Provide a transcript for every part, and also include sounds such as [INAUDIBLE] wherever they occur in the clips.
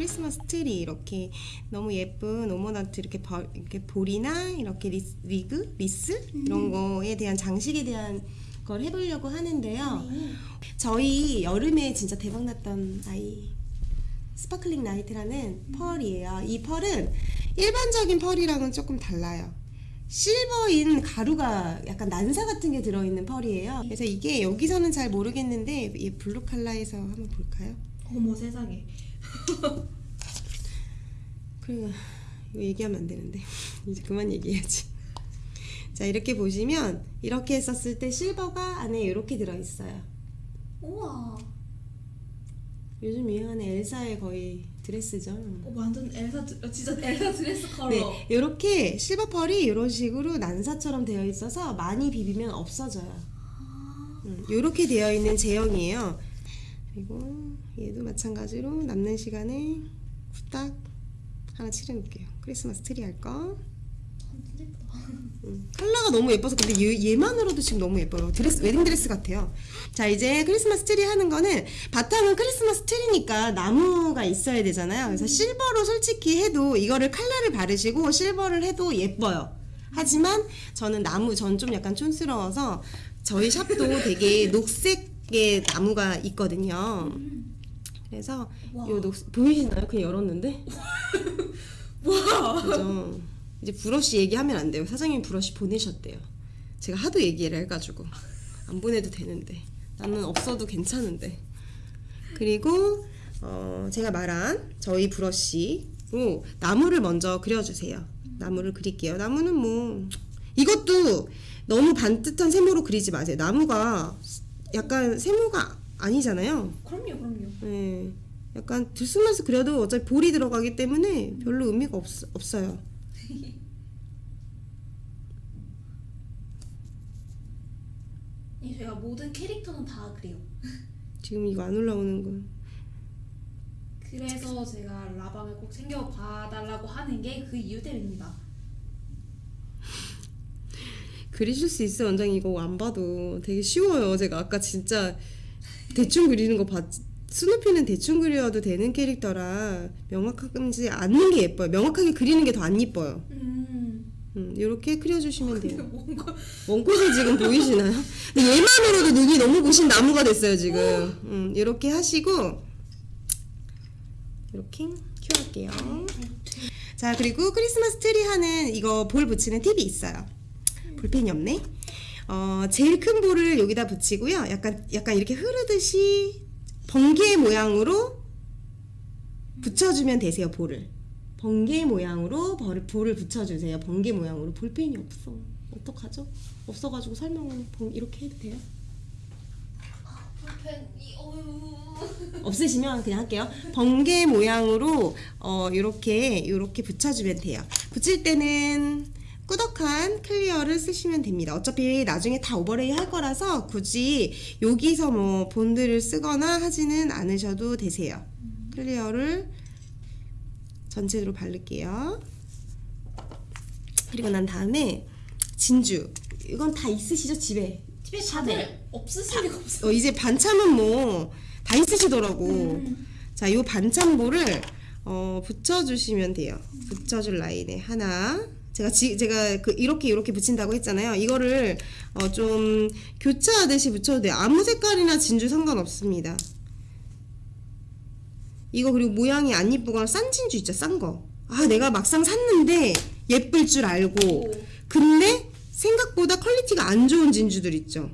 크리스마스 트리 이렇게 너무 예쁜 ornament 이렇게, 벌, 이렇게 볼이나 이렇게 리스, 리그 리스 이런 거에 대한 장식에 대한 걸 해보려고 하는데요. 네. 저희 여름에 진짜 대박났던 아이 Sparkling Light라는 펄이에요. 이 펄은 일반적인 펄이랑은 조금 달라요. 실버인 가루가 약간 난사 같은 게 들어있는 펄이에요. 그래서 이게 여기서는 잘 모르겠는데 이 블루 칼라에서 한번 볼까요? 어머 세상에. [LAUGHS] 그리고 이거 얘기하면 안 되는데 [LAUGHS] 이제 그만 얘기해야지. [LAUGHS] 자 이렇게 보시면 이렇게 했었을 때 실버가 안에 이렇게 들어있어요. 우와. 요즘 유행하는 엘사의 거의 드레스죠. 어, 완전 엘사 드- 어, 진짜 엘사 드레스 컬러. 네, 이렇게 실버 펄이 이런 식으로 난사처럼 되어 있어서 많이 비비면 없어져요. 음, 이렇게 되어 있는 제형이에요. 그리고 얘도 마찬가지로 남는 시간에 후딱 하나 칠해놓을게요. 크리스마스 트리 할 거. 음, 컬러가 너무 예뻐서 근데 얘, 얘만으로도 지금 너무 예뻐요. 드레스 웨딩 드레스 같아요. 자 이제 크리스마스 트리 하는 거는 바탕은 크리스마스 트리니까 나무가 있어야 되잖아요. 그래서 실버로 솔직히 해도 이거를 칼라를 바르시고 실버를 해도 예뻐요. 하지만 저는 나무 전 좀 약간 촌스러워서 저희 샵도 되게 녹색 의 나무가 있거든요. 그래서 와. 요 녹색 보이시나요? 그냥 열었는데. [LAUGHS] 와. 그죠. 이제 브러쉬 얘기하면 안 돼요. 사장님이 브러쉬 보내셨대요. 제가 하도 얘기를 해가지고 안 보내도 되는데 나는 없어도 괜찮은데. 그리고 어, 제가 말한 저희 브러쉬로 나무를 먼저 그려주세요. 나무를 그릴게요. 나무는 뭐 이것도 너무 반듯한 세모로 그리지 마세요. 나무가 약간 세모가 아니잖아요. 그럼요, 그럼요. 네. 약간 들쑥날쑥 그려도 어차피 볼이 들어가기 때문에 별로 의미가 없, 없어요. 이 [LAUGHS] 제가 모든 캐릭터는 다 그래요. [LAUGHS] 지금 이거 안 올라오는 건 그래서 제가 라방을 꼭 챙겨 봐달라고 하는 게 그 이유 때문입니다. 그리실 수 있어요 원장님 이거 안 봐도 되게 쉬워요. 제가 아까 진짜 대충 그리는 거 봤, 스누피는 대충 그려도 되는 캐릭터라 명확하지 않는 게 예뻐요. 명확하게 그리는 게 더 안 예뻐요. 음. 음, 이렇게 그려주시면 돼요. 뭔가 원꽃이 지금 보이시나요? 근데 얘만으로도 눈이 너무 부신 나무가 됐어요 지금. 음, 이렇게 하시고 이렇게 cure할게요. 자 그리고 크리스마스 트리 하는 이거 볼 붙이는 팁이 있어요 볼펜이 없네 어, 제일 큰 볼을 여기다 붙이고요 약간 약간 이렇게 흐르듯이 번개 모양으로 붙여주면 되세요 볼을 번개 모양으로 벌- 볼을 붙여주세요 번개 모양으로 볼펜이 없어 어떡하죠? 없어가지고 설명을 번- 이렇게 해도 돼요? 볼펜이. 없으시면 그냥 할게요. 번개 모양으로 어 이렇게 이렇게 붙여주면 돼요. 붙일 때는 꾸덕한 clear를 쓰시면 됩니다. 어차피 나중에 다 overlay 할 거라서 굳이 여기서 뭐 본드를 쓰거나 하지는 않으셔도 되세요. clear를 전체로 바를게요. 그리고 난 다음에 진주 이건 다 있으시죠 집에? 집에 다들 없으실 리가 없어. 어, 이제 반참은 뭐 다 있으시더라고. 자, 요 반참볼을 어, 붙여주시면 돼요. 붙여줄 라인에 하나. 제가 지, 제가 그 이렇게 이렇게 붙인다고 했잖아요. 이거를 어, 좀 교차하듯이 붙여도 돼요. 아무 색깔이나 진주 상관없습니다. 이거 그리고 모양이 안 이쁘거나 싼 진주 있죠, 싼 거. 아, 내가 막상 샀는데 예쁠 줄 알고. 오. 근데 생각보다 quality가 안 좋은 진주들 있죠.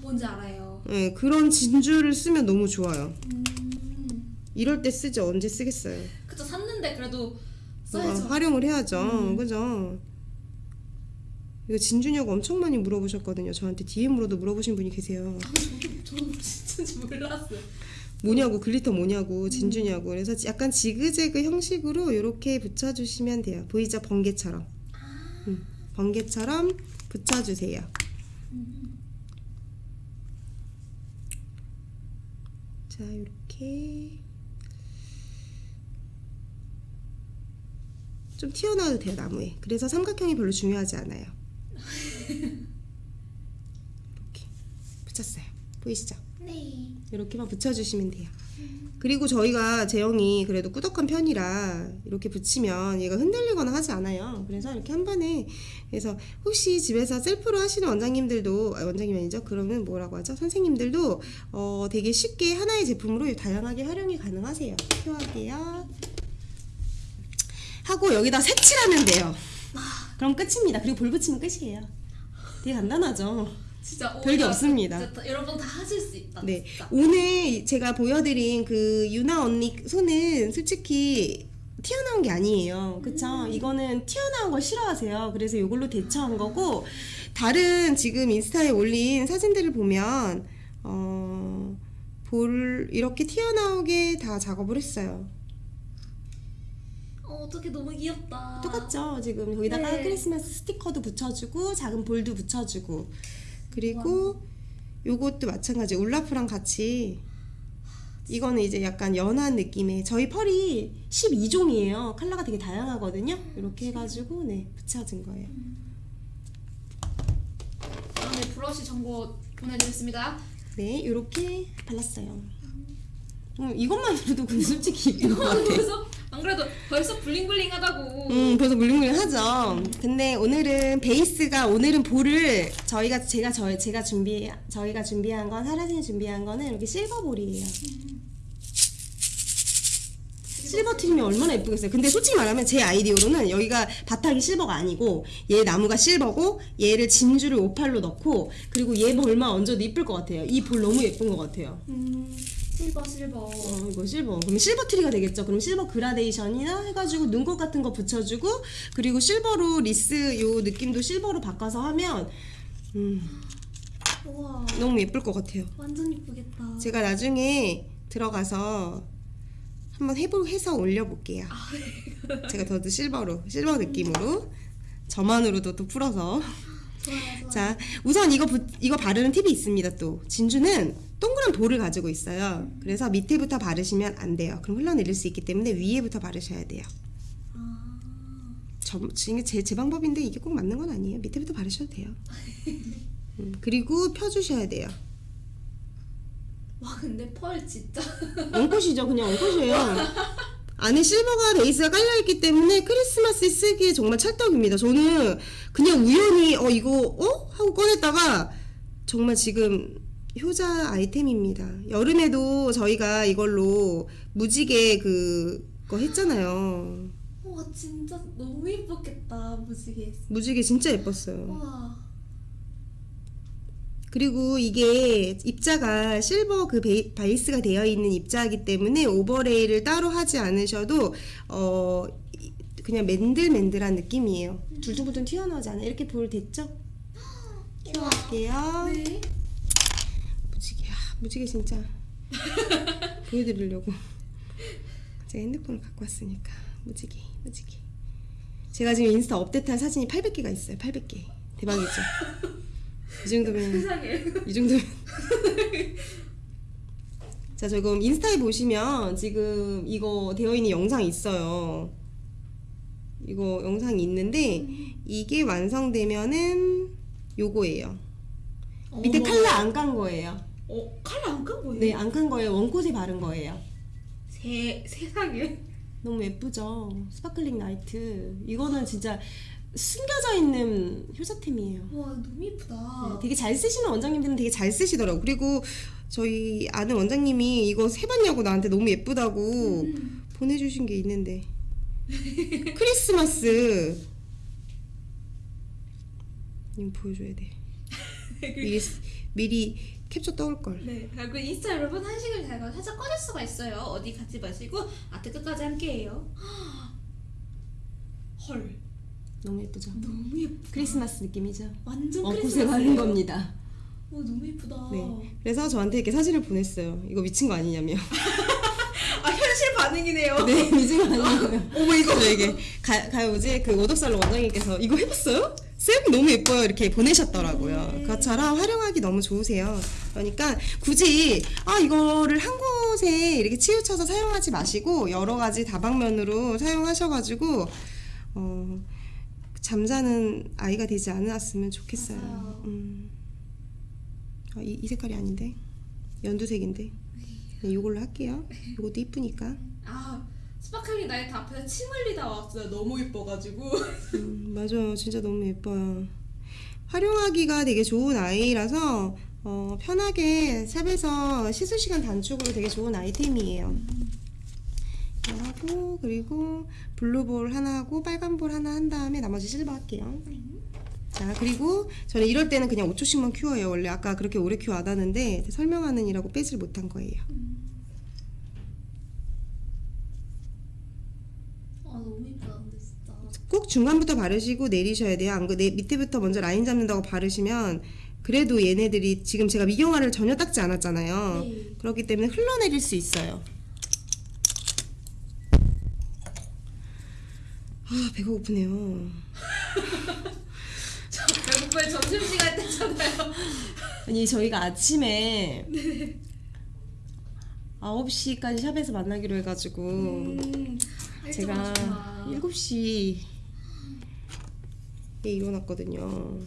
뭔지 알아요. 네, 그런 진주를 쓰면 너무 좋아요. 음. 이럴 때 쓰죠. 언제 쓰겠어요. 그쵸 샀는데 그래도 어, 써야죠. 활용을 해야죠. 음. 그죠? 이거 진주냐고 엄청 많이 물어보셨거든요. 저한테 DM으로도 물어보신 분이 계세요. 저는 진짜인지 몰랐어요. 뭐냐고 glitter 뭐냐고 진주냐고 그래서 약간 지그재그 형식으로 이렇게 붙여주시면 돼요. 보이죠? 번개처럼. 음, 번개처럼 붙여주세요. 자 이렇게 좀 튀어나와도 돼요 나무에. 그래서 삼각형이 별로 중요하지 않아요. 이렇게 붙였어요. 보이시죠? 네. 이렇게만 붙여주시면 돼요. 그리고 저희가 제형이 그래도 꾸덕한 편이라 이렇게 붙이면 얘가 흔들리거나 하지 않아요. 그래서 이렇게 한 번에 그래서 혹시 집에서 셀프로 하시는 원장님들도 아, 원장님 아니죠? 그러면 뭐라고 하죠? 선생님들도 어, 되게 쉽게 하나의 제품으로 다양하게 활용이 가능하세요. 표할게요. 하고 여기다 색칠하면 돼요. 그럼 끝입니다. 그리고 볼 붙이면 끝이에요. 되게 간단하죠. 진짜 별게 오히려 없습니다. 진짜 다- 여러분 다 하실 수 있다. 네. 진짜. 오늘 제가 보여드린 그 유나 언니 손은 솔직히 튀어나온 게 아니에요. 그쵸? 이거는 튀어나온 걸 싫어하세요. 그래서 이걸로 대처한 거고, 다른 지금 인스타에 올린 사진들을 보면, 어, 볼, 이렇게 튀어나오게 다 작업을 했어요. 어, 어떻게 너무 귀엽다. 똑같죠? 지금 거기다가 네. 크리스마스 스티커도 붙여주고, 작은 볼도 붙여주고, 그리고 요것도 마찬가지. 울라프랑 같이 이거는 이제 약간 연한 느낌의 저희 펄이 12종이에요. 컬러가 되게 다양하거든요. 이렇게 해가지고 네 붙여준 거예요. 다음에 브러쉬 정보 보내드리겠습니다. 네 이렇게 발랐어요. 음, 이것만으로도 근데 솔직히 이쁜 것 같아. 안 그래도 벌써 블링블링하다고. 음, 벌써 물링물링하죠. 근데 오늘은 베이스가 오늘은 볼을 저희가 제가 저 제가 준비 저희가 준비한 건 하라생이 준비한 거는 이렇게 실버 볼이에요. 실버 트리면 얼마나 예쁘겠어요. 근데 솔직히 말하면 제 아이디어로는 여기가 바닥이 실버가 아니고 얘 나무가 실버고 얘를 진주를 오팔로 넣고 그리고 얘 볼만 얹어도 이쁠 것 같아요. 이 볼 너무 예쁜 것 같아요. 음, 실버 실버. 어, 이거 실버. 그럼 실버 트리가 되겠죠. 그럼 실버 그라데이션이나 해가지고 눈꽃 같은 거 붙여주고 그리고 실버로 리스 요 느낌도 실버로 바꿔서 하면 음, 우와, 너무 예쁠 것 같아요. 완전 예쁘겠다. 제가 나중에 들어가서 한번 해보 해서 올려볼게요. 제가 더도 실버로 실버 느낌으로 저만으로도 또 풀어서 좋아요, 좋아요. 자, 우선 이거 부, 이거 바르는 팁이 있습니다. 또 진주는 동그란 볼을 가지고 있어요. 그래서 밑에부터 바르시면 안 돼요. 그럼 흘러내릴 수 있기 때문에 위에부터 바르셔야 돼요. 아, 저 지금 제, 제 방법인데 이게 꼭 맞는 건 아니에요. 밑에부터 바르셔도 돼요. [LAUGHS] 음, 그리고 펴주셔야 돼요. 와 근데 펄 진짜. [LAUGHS] 엉컷이죠, 그냥 엉컷이에요. 안에 실버가 베이스가 깔려있기 때문에 크리스마스에 쓰기에 정말 찰떡입니다. 저는 그냥 우연히 어 이거 어? 하고 꺼냈다가 정말 지금 효자 아이템입니다. 여름에도 저희가 이걸로 무지개 그거 했잖아요. 와 진짜 너무 예뻤겠다 무지개. 무지개 진짜 예뻤어요. 와. 그리고 이게 입자가 실버 그 베이, 베이스가 되어 있는 입자이기 때문에 오버레이를 따로 하지 않으셔도 어 이- 그냥 맨들맨들한 느낌이에요. 둘둥둘둥 튀어나오지 않아. 이렇게 볼 됐죠? [GASPS] 켜볼게요. 네. 무지개, 진짜 [LAUGHS] 보여드리려고 제가 핸드폰을 갖고 왔으니까 무지개, 무지개. 제가 지금 인스타 업데이트한 사진이 800개가 있어요. 800개. 대박이죠? [LAUGHS] 이 정도면 세상에. 이 정도면 자 지금 인스타에 보시면 지금 이거 되어 있는 영상이 있어요 이거 영상이 있는데 이게 완성되면은 요거예요 밑에 어머. 칼라 안깐 거예요 어 칼라 안깐 거예요? 네안깐 거예요 원콧에 바른 거예요 세 세상에. 너무 예쁘죠 Sparkling Light 이거는 진짜 숨겨져 있는 효자템이에요 와 너무 예쁘다. 네, 되게 잘 쓰시는 원장님들은 되게 잘 쓰시더라고. 그리고 저희 아는 원장님이 이거 해봤냐고 나한테 너무 예쁘다고 음. 보내주신 게 있는데 크리스마스 이거 보여줘야 돼. [LAUGHS] 미리 미리 캡처 떠올 걸. 네. 그리고 인스타 여러분 한식을 제가 살짝 꺼낼 수가 있어요. 어디 가지 마시고 아트 끝까지 함께해요. 헐. 너무 예쁘죠. 너무 예쁘. 크리스마스 느낌이죠. 완전 어, 크리스마스. 바른 겁니다. 와 너무 예쁘다. 네. 그래서 저한테 이렇게 사진을 보냈어요. 이거 미친 거 아니냐며. [LAUGHS] 아 현실 반응이네요. 네, 미친 거 아니냐며. 어머 이거 이게 가, 가 뭐지 그 오덕살로 원장님께서 이거 해봤어요? 쌤 너무 예뻐요 이렇게 보내셨더라고요. 네. 그것처럼 활용하기 너무 좋으세요. 그러니까 굳이 아 이거를 한 곳에 이렇게 치우쳐서 사용하지 마시고 여러 가지 다방면으로 사용하셔가지고 어, 잠자는 아이가 되지 않았으면 좋겠어요. 음. 아, 이, 이 색깔이 아닌데 연두색인데 이걸로 할게요. 이것도 이쁘니까. 아 Sparkling Light 앞에서 침 흘리다 왔어요. 너무 예뻐가지고. 음, 맞아요. 진짜 너무 예뻐요. 활용하기가 되게 좋은 아이라서 어, 편하게 샵에서 시술 시간 단축으로 되게 좋은 아이템이에요. 이거 하고 그리고 블루볼 하나 하고 빨간 볼 하나 한 다음에 나머지 실버 할게요. 자 그리고 저는 이럴 때는 그냥 5초씩만 큐어해요. 원래 아까 그렇게 오래 큐어 안 하는데 설명하는 이라고 빼질 못한 거예요. 아 너무 예쁘다 근데 진짜. 꼭 중간부터 바르시고 내리셔야 돼요. 안 그, 내 밑에부터 먼저 라인 잡는다고 바르시면 그래도 얘네들이 지금 제가 미경화를 전혀 닦지 않았잖아요. 네. 그렇기 때문에 흘러내릴 수 있어요. 아 배가 고프네요. [LAUGHS] 저 배고파요 점심시간 때잖아요. 아니 저희가 아침에 [LAUGHS] 9시까지 샵에서 만나기로 해가지고 음, 제가 일찍 오셨구나. 7시 에 일어났거든요.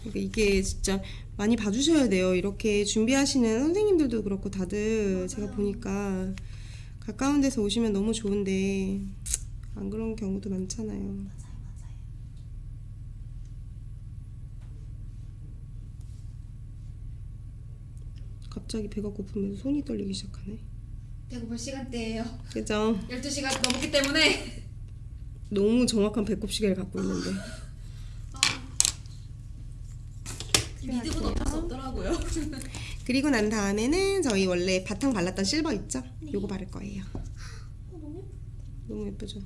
그러니까 이게 진짜 많이 봐주셔야 돼요. 이렇게 준비하시는 선생님들도 그렇고 다들 제가 보니까 가까운 데서 오시면 너무 좋은데 안 그런 경우도 많잖아요. 맞아요 맞아요. 갑자기 배가 고프면서 손이 떨리기 시작하네. 배고플 시간대예요. 그죠? 12시가 넘었기 때문에 너무 정확한 배꼽 시계를 갖고 있는데. 아, 믿음은 어쩔 수 없더라고요. 그리고 난 다음에는 저희 원래 바탕 발랐던 실버 있죠? 요거 바를 거예요. 어, 너무 예쁘. 너무 예쁘죠?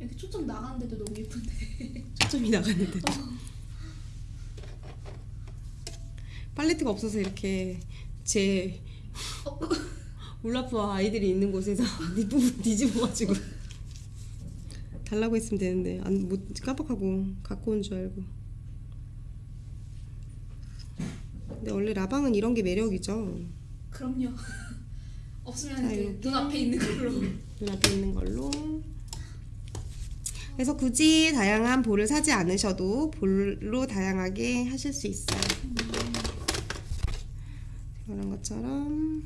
이렇게 초점 나가는데도 너무 예쁜데. 초점이 나가는데. 팔레트가 없어서 이렇게 제 어, [LAUGHS] 울라프와 아이들이 있는 곳에서 [LAUGHS] 뒷부분 뒤집어가지고 달라고 했으면 되는데 안 못 깜빡하고 갖고 온 줄 알고. 근데 원래 라방은 이런 게 매력이죠. 그럼요. [LAUGHS] 없으면 자, 이제. 눈앞에 있는 걸로. 눈앞에 있는 걸로. 그래서 굳이 다양한 볼을 사지 않으셔도 볼로 다양하게 하실 수 있어요. 이런 것처럼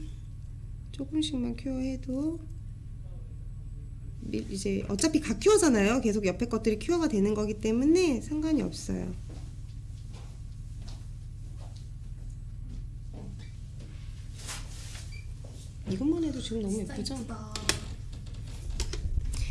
조금씩만 큐어해도 미- 이제 어차피 각 큐어잖아요. 계속 옆에 것들이 큐어가 되는 거기 때문에 상관이 없어요. 이것만 해도 지금 너무 예쁘죠? 예쁘다.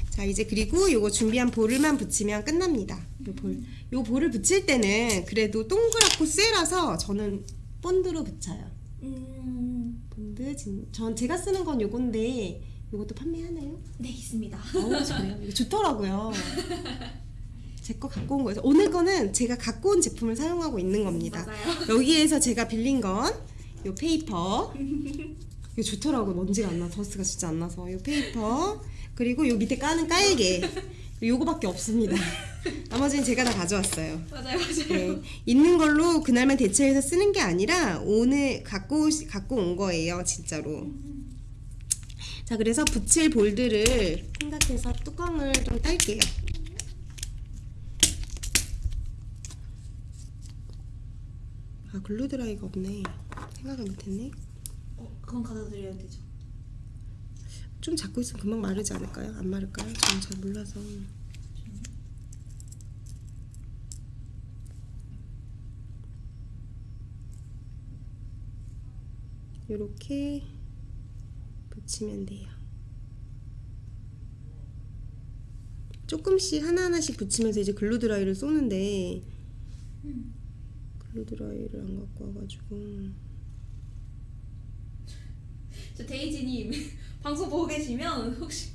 자 이제 그리고 요거 준비한 볼을만 붙이면 끝납니다. 요 볼, 요 볼을 붙일 때는 그래도 동그랗고 쎄라서 저는 본드로 붙여요. 음, 본드 진, 전 제가 쓰는 건 요건데 요것도 판매하나요? 네 있습니다. 어우 저래요. 이거 좋더라고요. [LAUGHS] 제 거 갖고 온 거예요. 오늘 거는 제가 갖고 온 제품을 사용하고 있는 겁니다. 맞아요. 여기에서 제가 빌린 건요 paper. [LAUGHS] 이거 좋더라고요. 먼지가 안 나. dust가 진짜 안 나서. 요 paper. 그리고 요 밑에 까는 깔개. 요거밖에 없습니다. [LAUGHS] 나머지는 제가 다 가져왔어요. 맞아요 맞아요. 네. 있는 걸로 그날만 대체해서 쓰는 게 아니라 오늘 갖고 오시- 갖고 온 거예요, 진짜로. 자, 그래서 붙일 볼들을 생각해서 뚜껑을 좀 딸게요. 아, 글루 드라이가 없네. 생각을 못했네. 어, 그건 갖다 드려야 되죠. 좀 잡고 있으면 금방 마르지 않을까요? 안 마를까요? 저는 잘 몰라서. 이렇게 붙이면 돼요. 조금씩 하나하나씩 붙이면서 이제 glue dry를 쏘는데 음. glue dry를 안 갖고 와가지고 저 데이지님 [LAUGHS] 방송 보고 계시면 혹시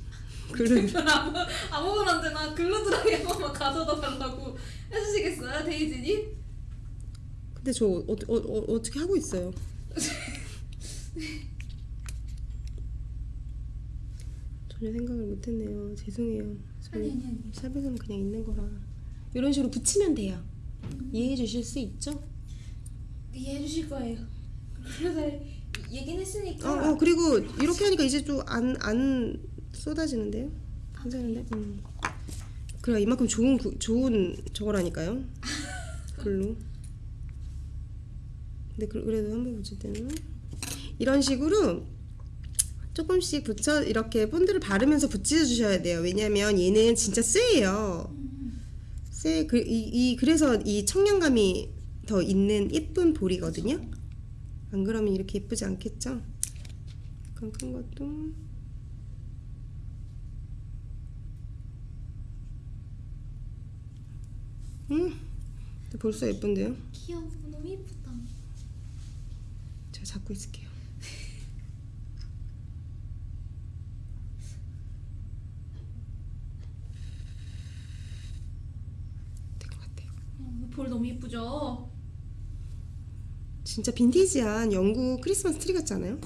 glue 아무 아무거나 glue dry 한 번만 가져다 달라고 해주시겠어요, 데이지님? 근데 저 어, 어, 어, 어떻게 하고 있어요? [LAUGHS] 전혀 생각을 못했네요. 죄송해요. 아니 저희 아니 아니. 샵에서는 그냥 있는 거라 이런 식으로 붙이면 돼요. 이해해 주실 수 있죠? 이해해 주실 거예요. 글루드라이 얘긴 했으니까. 어, 어 그리고 이렇게 하니까 이제 좀 안 안 쏟아지는데요? 괜찮은데? 음. 그래 이만큼 좋은 구, 좋은 저거라니까요. 글로. 근데 그- 그래도 한번 붙일 때는 이런 식으로 조금씩 붙여 이렇게 본드를 바르면서 붙여 주셔야 돼요. 왜냐면 얘는 진짜 쎄예요. 쎄. 그, 이, 이 그래서 이 청량감이 더 있는 예쁜 볼이거든요. 안 그러면 이렇게 예쁘지 않겠죠? 약간 큰 것도 음, 벌써 예쁜데요? 귀여워 너무 예쁘다. 제가 잡고 있을게요. 될 것 같아요. 어, 볼 너무 예쁘죠? 진짜 빈티지한 영국 크리스마스 트리 같지 않아요?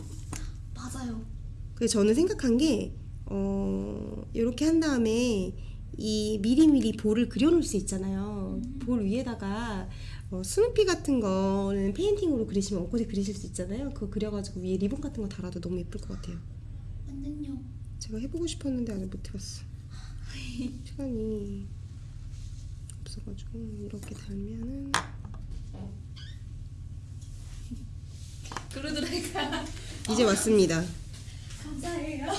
맞아요. 그래서 저는 생각한 게 어, 이렇게 한 다음에 이 미리미리 볼을 그려놓을 수 있잖아요. 볼 위에다가 어, 스누피 같은 거는 페인팅으로 그리시면 엊그제 그리실 수 있잖아요. 그거 그려가지고 위에 리본 같은 거 달아도 너무 예쁠 것 같아요. 완전요. 제가 해보고 싶었는데 아직 못 해봤어. 시간이 없어가지고 이렇게 달면은 그러더라니까. 이제 왔습니다. 감사해요.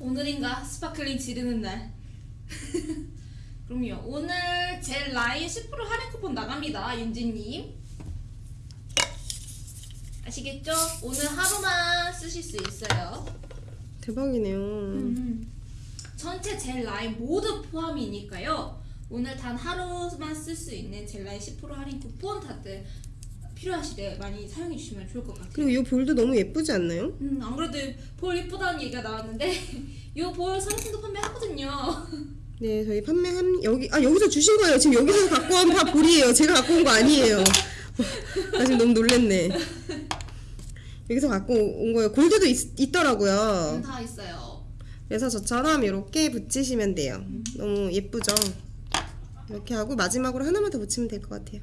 오늘인가 스파클링 지르는 날. [LAUGHS] 그럼요. 오늘 제 라인 10% 할인 쿠폰 나갑니다, 윤지님. 아시겠죠? 오늘 하루만 쓰실 수 있어요. 대박이네요. 음. 전체 젤 라인 모두 포함이니까요. 오늘 단 하루만 쓸 수 있는 젤 라인 10% 할인 쿠폰 다들 필요하실 때 많이 사용해 주시면 좋을 것 같아요. 그리고 이 볼도 너무 예쁘지 않나요? 음, 안 그래도 볼 예쁘다는 얘기가 나왔는데 [LAUGHS] 이 볼 상품도 판매하거든요. [LAUGHS] 네, 저희 판매 한 여기 아 여기서 주신 거예요. 지금 여기서 갖고 온다 볼이에요. 제가 갖고 온 거 아니에요. 나 지금 너무 놀랬네. 여기서 갖고 온 거예요. 골드도 있, 더라고요 음, 다 있어요. 그래서 저처럼 이렇게 붙이시면 돼요. 너무 예쁘죠? 이렇게 하고 마지막으로 하나만 더 붙이면 될 것 같아요.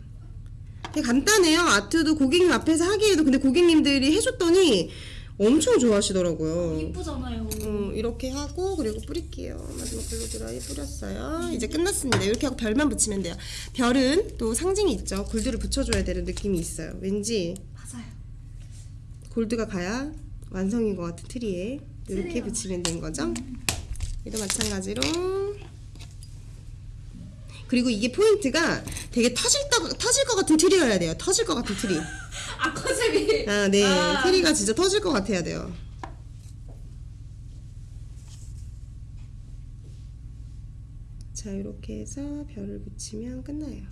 되게 간단해요. 아트도 고객님 앞에서 하기에도 근데 고객님들이 해줬더니 엄청 좋아하시더라고요. 예쁘잖아요. 음, 이렇게 하고 그리고 뿌릴게요. 마지막 glue dry 뿌렸어요. 이제 끝났습니다. 이렇게 하고 별만 붙이면 돼요. 별은 또 상징이 있죠. 골드를 붙여줘야 되는 느낌이 있어요. 왠지 맞아요. 골드가 가야 완성인 것 같은 트리에 이렇게 트리요. 붙이면 된 거죠. 얘도 마찬가지로 그리고 이게 포인트가 되게 터질 것 같은 트리여야 돼요. 터질 것 같은 트리. 아 컨셉이. 아, 네. 아. 트리가 진짜 터질 것 같아야 돼요. 자, 이렇게 해서 별을 붙이면 끝나요.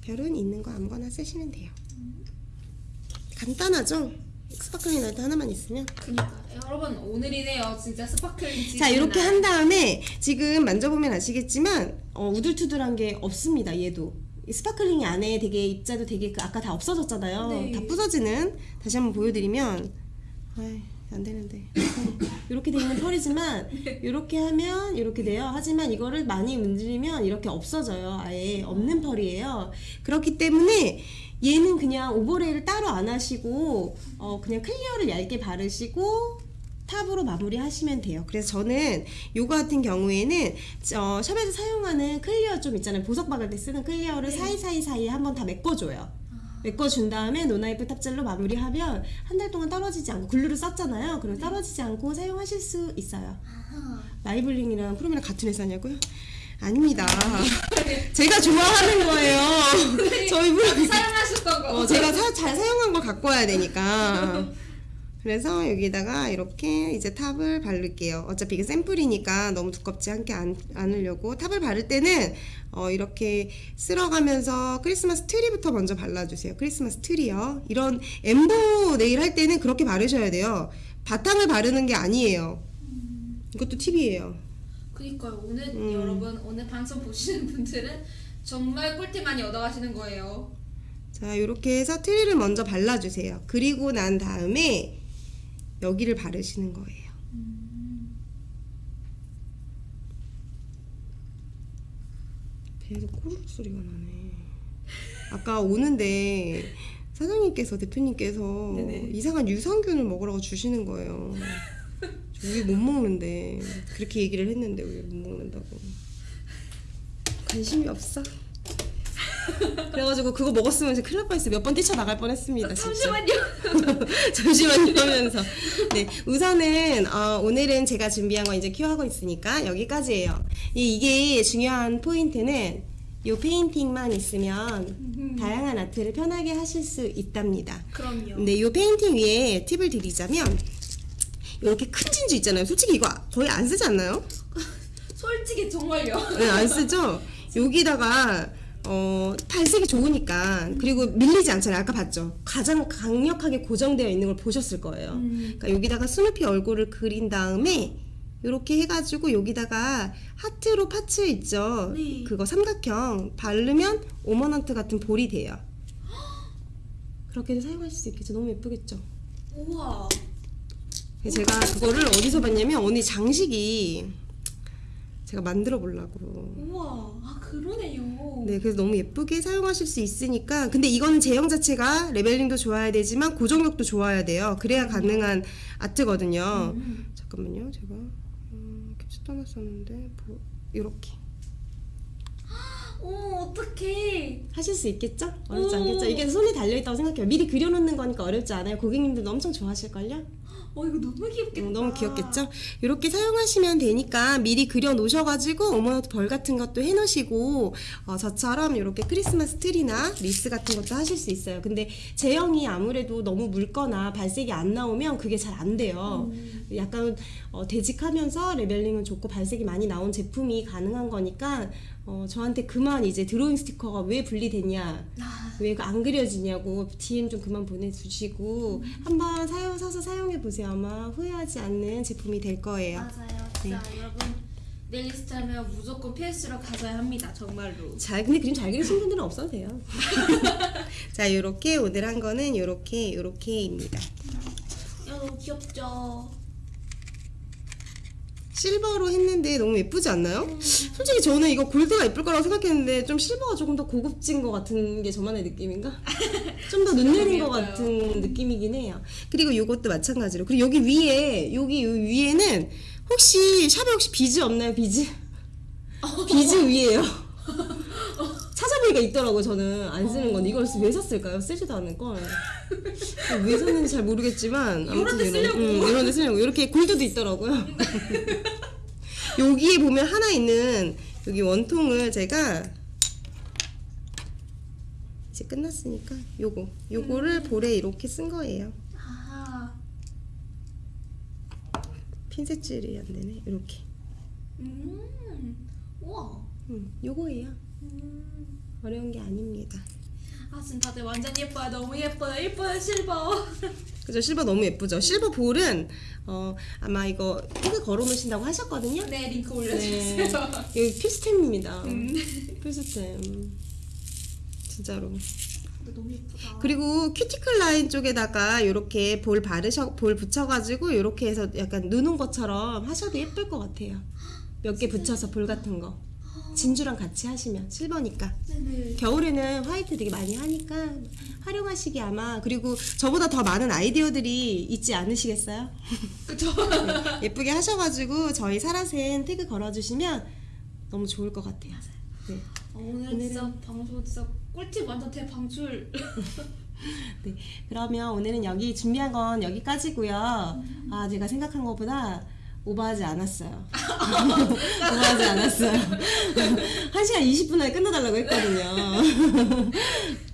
별은 있는 거 아무거나 쓰시면 돼요. 간단하죠? sparkling light 하나만 있으면. 그러니까 여러분 오늘이네요. 진짜 sparkling. 자, 이렇게 날. 한 다음에 지금 만져보면 아시겠지만 어, 우둘투둘한 게 없습니다. 얘도. 이 sparkling이 안에 되게 입자도 되게 그 아까 다 없어졌잖아요. 네. 다 부서지는 다시 한번 보여드리면 아이 안 되는데 [LAUGHS] 이렇게 돼 있는 펄이지만 이렇게 하면 이렇게 돼요. 하지만 이거를 많이 문지르면 이렇게 없어져요. 아예 없는 펄이에요. 그렇기 때문에 얘는 그냥 overlay를 따로 안 하시고 어 그냥 clear를 얇게 바르시고 top으로 마무리하시면 돼요. 그래서 저는 요거 같은 경우에는 어, 샵에서 사용하는 clear 좀 있잖아요. 보석 박을 때 쓰는 clear를 네. 사이사이 사이에 한번 다 메꿔줘요. 메꿔준 다음에 non-wipe top gel로 마무리하면 한 달 동안 떨어지지 않고 glue를 썼잖아요. 그럼 떨어지지 않고 사용하실 수 있어요. 아하. 마이블링이랑 프로미랑 같은 회사냐고요? 아닙니다. [LAUGHS] 제가 좋아하는 거예요. 저희 프로 사용하셨던 거. 어, 제가 사- 잘 사용한 걸 갖고 와야 되니까. [LAUGHS] 그래서 여기다가 이렇게 이제 top을 바를게요. 어차피 이게 샘플이니까 너무 두껍지 않게 안, 않으려고 top을 바를 때는 어, 이렇게 쓸어가면서 크리스마스 트리부터 먼저 발라주세요. 크리스마스 트리요. 이런 엠보 네일 할 때는 그렇게 바르셔야 돼요. 바탕을 바르는 게 아니에요. 이것도 팁이에요. 그니까요. 오늘 음. 여러분 오늘 방송 보시는 분들은 정말 꿀팁 많이 얻어가시는 거예요. 자, 이렇게 해서 트리를 먼저 발라주세요. 그리고 난 다음에 여기를 바르시는 거예요. 배에서 꼬르륵 소리가 나네. 아까 오는데 사장님께서 대표님께서 네네. 이상한 유산균을 먹으라고 주시는 거예요. 우유 못 먹는데 그렇게 얘기를 했는데 우유 못 먹는다고 관심이 없어 [LAUGHS] 그래가지고 그거 먹었으면 이제 큰일 날 뻔했어요 몇 번 뛰쳐나갈 뻔했습니다 잠시만요. [LAUGHS] 잠시만요 하면서 네 우선은 어, 오늘은 제가 준비한 거 이제 큐하고 있으니까 여기까지예요 이, 이게 중요한 포인트는 요 페인팅만 있으면 다양한 아트를 편하게 하실 수 있답니다 그럼요. 근데 이 페인팅 위에 팁을 드리자면 이렇게 큰 진주 있잖아요 솔직히 이거 거의 안 쓰지 않나요? [LAUGHS] 솔직히 정말요. 네, 안 쓰죠? 여기다가 어, 발색이 좋으니까 그리고 밀리지 않잖아요. 아까 봤죠? 가장 강력하게 고정되어 있는 걸 보셨을 거예요. 음. 그러니까 여기다가 스누피 얼굴을 그린 다음에 이렇게 해가지고 여기다가 하트로 파츠 있죠? 네. 그거 삼각형 바르면 오머넌트 같은 볼이 돼요. 그렇게도 사용하실 수 있겠죠? 너무 예쁘겠죠? 우와. 제가 그거를 어디서 봤냐면 언니 장식이 제가 만들어 보려고 우와. 아 그러네요. 네, 그래서 너무 예쁘게 사용하실 수 있으니까. 근데 이거는 제형 자체가 레벨링도 좋아야 되지만 고정력도 좋아야 돼요. 그래야 가능한 아트거든요. 음. 잠깐만요, 제가 음, 캡처 떠났었는데 뭐, 이렇게 오 어떡해. 하실 수 있겠죠? 어렵지 오. 않겠죠? 이게 손에 달려 있다고 생각해요. 미리 그려놓는 거니까 어렵지 않아요. 고객님들도 엄청 좋아하실걸요? 어 이거 너무 귀엽겠다. 어, 너무 귀엽겠죠? 이렇게 사용하시면 되니까 미리 그려 놓으셔가지고 ornament ball 같은 것도 해놓으시고 어, 저처럼 이렇게 크리스마스 트리나 리스 같은 것도 하실 수 있어요. 근데 제형이 아무래도 너무 묽거나 발색이 안 나오면 그게 잘 안 돼요. 약간 어, 되직하면서 leveling은 좋고 발색이 많이 나온 제품이 가능한 거니까 어, 저한테 그만 이제 드로잉 스티커가 왜 분리됐냐 아, 왜안 그려지냐고 DM 좀 그만 보내주시고 한번 사용 사서 사용해 보세요 아마 후회하지 않는 제품이 될 거예요. 맞아요. 진짜 여러분 네일리스트 하면 무조건 PS로 가져야 합니다. 정말로. 잘 근데 그림 잘 그리신 분들은 없어도 돼요. [LAUGHS] 자 요렇게 오늘 한 거는 요렇게 요렇게입니다. 야 너무 귀엽죠. 실버로 했는데 너무 예쁘지 않나요? 솔직히 저는 이거 골드가 예쁠 거라고 생각했는데 좀 실버가 조금 더 고급진 것 같은 게 저만의 느낌인가? [LAUGHS] 좀 더 눈내린 것. 같은 느낌이긴 해요. 그리고 이것도 마찬가지로 그리고 여기 위에 여기 요 위에는 혹시 샵에 혹시 비즈 없나요? 비즈? [LAUGHS] 비즈 위에요. [LAUGHS] 찾아보니까 있더라고요. 저는 안 쓰는 건데 이걸 왜 샀을까요? 쓰지도 않을 걸. 왜 샀는지 잘 모르겠지만 이런 데 쓰려고. 음, 이런 데 쓰려고 이렇게 골드도 있더라고요. 여기에 보면 하나 있는 여기 원통을 제가 이제 끝났으니까 요거 요거를 볼에 이렇게 쓴 거예요. 아, 핀셋질이 안 되네. 이렇게. 음, 우와. 음, 요거예요. 음. 어려운 게 아닙니다. 아 지금 다들 완전 예뻐요. 너무 예뻐요. 예뻐요 실버. [LAUGHS] 그죠? 실버 너무 예쁘죠? 실버 볼은 어 아마 이거 태그 걸어 놓으신다고 하셨거든요. 네 링크 네. 올려주세요. 여기 필수템입니다. 음. [LAUGHS] 필수템. 진짜로. 너무 예쁘다. 그리고 큐티클 라인 쪽에다가 이렇게 볼 바르셔 볼 붙여가지고 이렇게 해서 약간 누는 것처럼 하셔도 예쁠 것 같아요. 몇 개 붙여서 볼 같은 거. 진주랑 같이 하시면 실버니까. 네네. 겨울에는 화이트 되게 많이 하니까 활용하시기 아마 그리고 저보다 더 많은 아이디어들이 있지 않으시겠어요? [LAUGHS] 그쵸. 예쁘게 하셔가지고 저희 사라센 태그 걸어주시면 너무 좋을 것 같아요. 네. 어, 오늘 오늘은- 진짜 방송 진짜 꿀팁 완전 대방출. [LAUGHS] 네. 그러면 오늘은 여기 준비한 건 여기까지고요. 아 제가 생각한 것보다 오버하지 않았어요. [LAUGHS] 오버하지 않았어요. [LAUGHS] 1시간 20분 안에 끝내달라고 했거든요. [LAUGHS]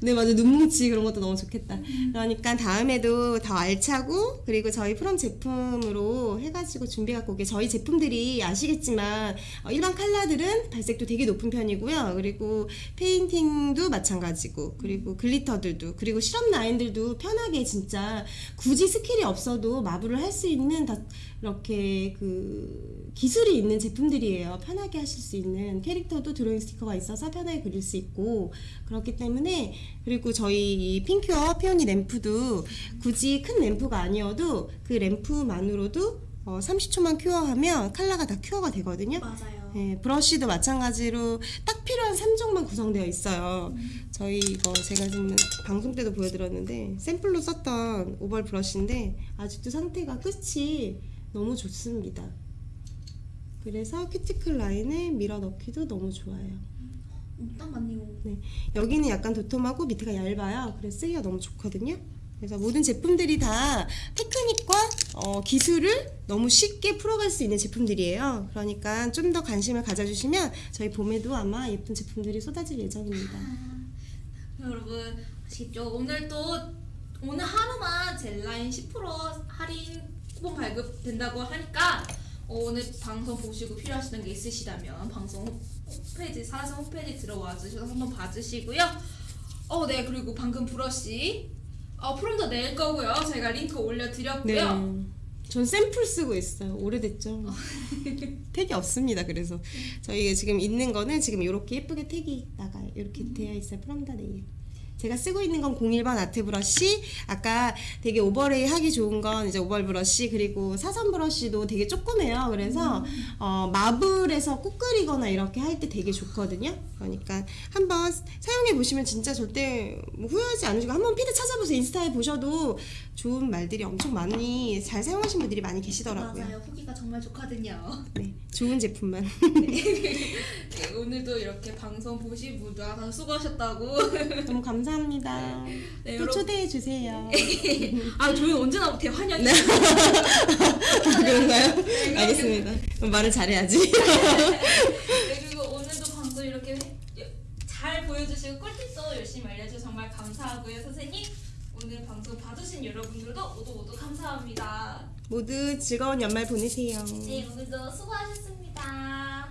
네, 맞아. 눈뭉치 그런 것도 너무 좋겠다. 그러니까 다음에도 더 알차고, 그리고 저희 프롬 제품으로 해가지고 준비 갖고 오게. 저희 제품들이 아시겠지만, 어, 일반 컬러들은 발색도 되게 높은 편이고요. 그리고 페인팅도 마찬가지고, 그리고 glitter들도, 그리고 시럽 라인들도 편하게 진짜 굳이 스킬이 없어도 marble을 할 수 있는 다 이렇게 그 기술이 있는 제품들이에요. 편하게 하실 수 있는 캐릭터도 드로잉 스티커가 있어서 편하게 그릴 수 있고 그렇기 때문에 그리고 저희 이 핑큐어 피오니 램프도 굳이 큰 램프가 아니어도 그 램프만으로도 어, 30초만 큐어하면 컬러가 다 큐어가 되거든요. 맞아요. 네, 브러쉬도 마찬가지로 딱 필요한 3종만 구성되어 있어요. 저희 이거 제가 지금 방송 때도 보여드렸는데 샘플로 썼던 오벌 브러쉬인데 아직도 상태가 끝이 너무 좋습니다. 그래서 큐티클 라인에 밀어 넣기도 너무 좋아요. 음, 딱 맞네요. 여기는 약간 도톰하고 밑에가 얇아요. 그래서 쓰기가 너무 좋거든요. 그래서 모든 제품들이 다 테크닉과 어, 기술을 너무 쉽게 풀어갈 수 있는 제품들이에요. 그러니까 좀 더 관심을 가져주시면 저희 봄에도 아마 예쁜 제품들이 쏟아질 예정입니다. 여러분 아시겠죠? 오늘 또 오늘 하루만 젤라인 10% 할인 쿠폰 발급된다고 하니까 어, 오늘 방송 보시고 필요하시는 게 있으시다면 방송 홈페이지 사라진 홈페이지 들어와 주셔서 한번 봐주시고요. 어, 네 그리고 방금 브러쉬 어, 프롬도 낼 거고요. 제가 링크 네. 올려드렸고요. 전 샘플 쓰고 있어요. 오래됐죠. [LAUGHS] 택이 없습니다. 그래서 저희가 지금 있는 거는 지금 이렇게 예쁘게 택이 나가요. 이렇게 되어 있어요. 프롬다 네일. 제가 쓰고 있는 건 01번 아트 브러쉬. 아까 되게 오버레이 하기 좋은 건 이제 오벌 브러쉬 그리고 사선 브러쉬도 되게 조그매요. 그래서 어, 마블에서 꾹 그리거나 이렇게 할 때 되게 좋거든요. 그러니까 한번 사용해 보시면 진짜 절대 뭐 후회하지 않으시고 한번 피드 찾아보세요. 인스타에 보셔도 좋은 말들이 엄청 많이 잘 사용하신 분들이 많이 계시더라고요. 맞아요. 후기가 정말 좋거든요. 네, 좋은 제품만. [LAUGHS] 네, 오늘도 이렇게 방송 보신 분들 다 수고하셨다고. 너무 감사합니다. 네, 또 여러분. 초대해 주세요. [LAUGHS] 아, 저희 언제나 대환영이 네. [LAUGHS] 아, 그런가요? 네, 알겠습니다. 그럼 말을 잘해야지. [LAUGHS] 네, 그리고 오늘도 방송 이렇게 잘 보여주시고 꿀팁도 열심히 알려주셔서 정말 감사하고요, 선생님. 오늘 방송 봐주신 여러분들도 모두 모두 감사합니다. 모두 즐거운 연말 보내세요. 네, 오늘도 수고하셨습니다.